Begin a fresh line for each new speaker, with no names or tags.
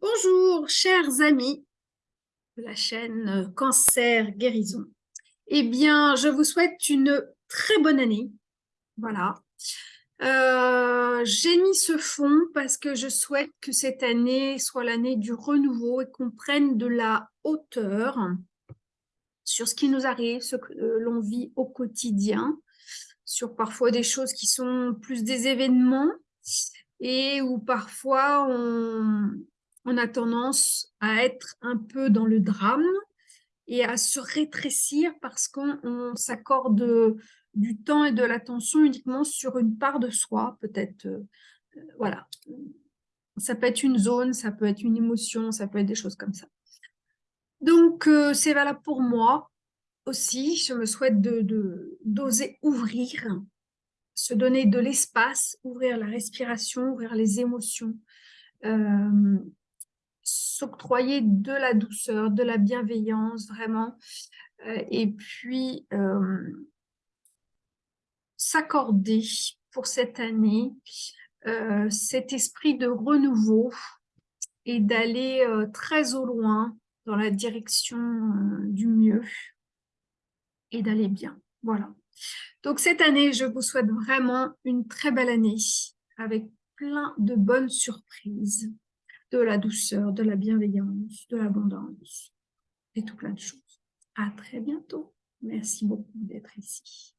Bonjour, chers amis de la chaîne euh, Cancer Guérison. Eh bien, je vous souhaite une très bonne année. Voilà. Euh, j'ai mis ce fond parce que je souhaite que cette année soit l'année du renouveau et qu'on prenne de la hauteur sur ce qui nous arrive, ce que euh, l'on vit au quotidien, sur parfois des choses qui sont plus des événements et où parfois on, a tendance à être un peu dans le drame et à se rétrécir parce qu'on s'accorde du temps et de l'attention uniquement sur une part de soi, peut-être, euh, voilà. Ça peut être une zone, ça peut être une émotion, ça peut être des choses comme ça. Donc, euh, c'est valable pour moi aussi. Je me souhaite de d'oser ouvrir, se donner de l'espace, ouvrir la respiration, ouvrir les émotions, euh, s'octroyer de la douceur, de la bienveillance, vraiment. Euh, et puis, euh, s'accorder pour cette année cet esprit de renouveau et d'aller très au loin dans la direction du mieux et d'aller bien. Voilà. Donc cette année, je vous souhaite vraiment une très belle année avec plein de bonnes surprises de la douceur, de la bienveillance, de l'abondance et tout plein de choses. À très bientôt. Merci beaucoup d'être ici.